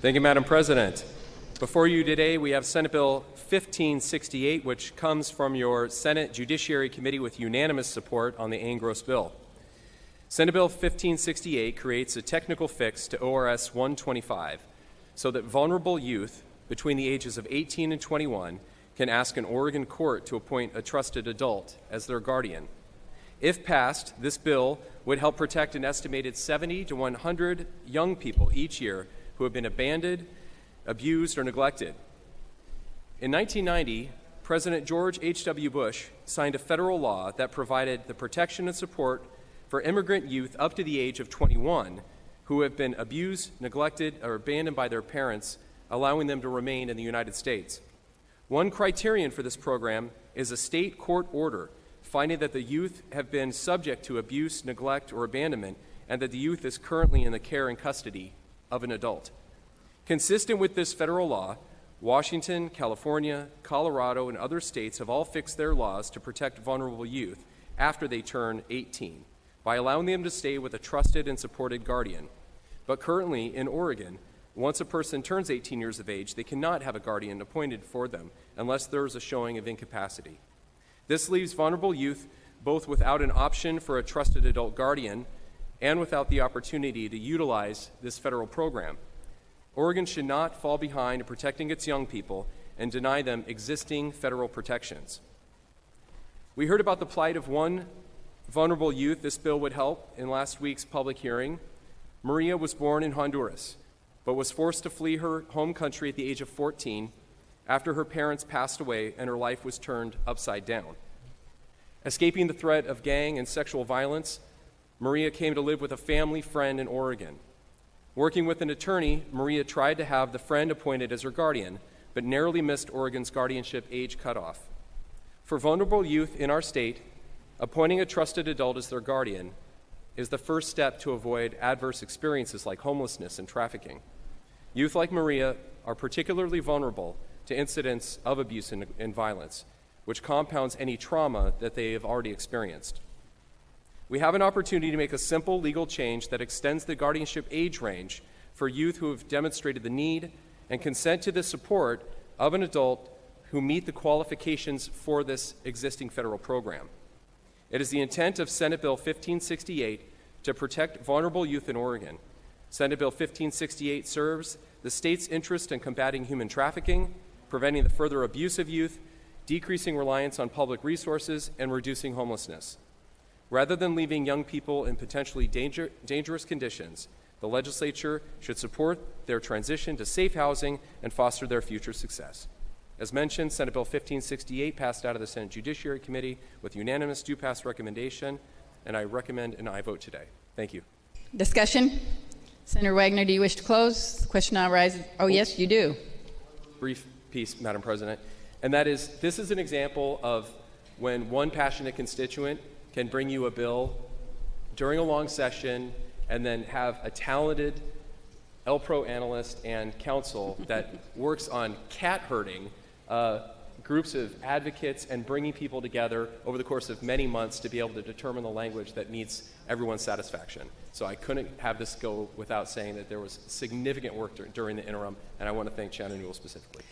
Thank you, Madam President. Before you today, we have Senate Bill 1568, which comes from your Senate Judiciary Committee with unanimous support on the engrossed bill. Senate Bill 1568 creates a technical fix to ORS 125 so that vulnerable youth between the ages of 18 and 21 can ask an Oregon court to appoint a trusted adult as their guardian. If passed, this bill would help protect an estimated 70 to 100 young people each year who have been abandoned, abused, or neglected. In 1990, President George H.W. Bush signed a federal law that provided the protection and support for immigrant youth up to the age of 21 who have been abused, neglected, or abandoned by their parents, allowing them to remain in the United States. One criterion for this program is a state court order finding that the youth have been subject to abuse, neglect, or abandonment, and that the youth is currently in the care and custody of an adult. Consistent with this federal law, Washington, California, Colorado, and other states have all fixed their laws to protect vulnerable youth after they turn 18 by allowing them to stay with a trusted and supported guardian. But currently, in Oregon, once a person turns 18 years of age, they cannot have a guardian appointed for them unless there is a showing of incapacity. This leaves vulnerable youth both without an option for a trusted adult guardian and without the opportunity to utilize this federal program. Oregon should not fall behind in protecting its young people and deny them existing federal protections. We heard about the plight of one vulnerable youth this bill would help in last week's public hearing. Maria was born in Honduras, but was forced to flee her home country at the age of 14 after her parents passed away and her life was turned upside down. Escaping the threat of gang and sexual violence, Maria came to live with a family friend in Oregon. Working with an attorney, Maria tried to have the friend appointed as her guardian, but narrowly missed Oregon's guardianship age cutoff. For vulnerable youth in our state, Appointing a trusted adult as their guardian is the first step to avoid adverse experiences like homelessness and trafficking. Youth like Maria are particularly vulnerable to incidents of abuse and, and, violence, which compounds any trauma that they have already experienced. We have an opportunity to make a simple legal change that extends the guardianship age range for youth who have demonstrated the need and consent to the support of an adult who meet the qualifications for this existing federal program. It is the intent of Senate Bill 1568 to protect vulnerable youth in Oregon. Senate Bill 1568 serves the state's interest in combating human trafficking, preventing the further abuse of youth, decreasing reliance on public resources, and reducing homelessness. Rather than leaving young people in potentially danger, dangerous conditions, the legislature should support their transition to safe housing and foster their future success. As mentioned, Senate Bill 1568 passed out of the Senate Judiciary Committee with unanimous do pass recommendation, and I recommend an aye vote today. Thank you. Discussion? Senator Wagner, do you wish to close? The question now arises. Oh, yes, you do. Brief piece, Madam President, and that is this is an example of when one passionate constituent can bring you a bill during a long session and then have a talented LPRO analyst and counsel that works on cat herding uh, groups of advocates and bringing people together over the course of many months to be able to determine the language that meets everyone's satisfaction. So I couldn't have this go without saying that there was significant work dur- during the interim, and I want to thank Shannon Newell specifically.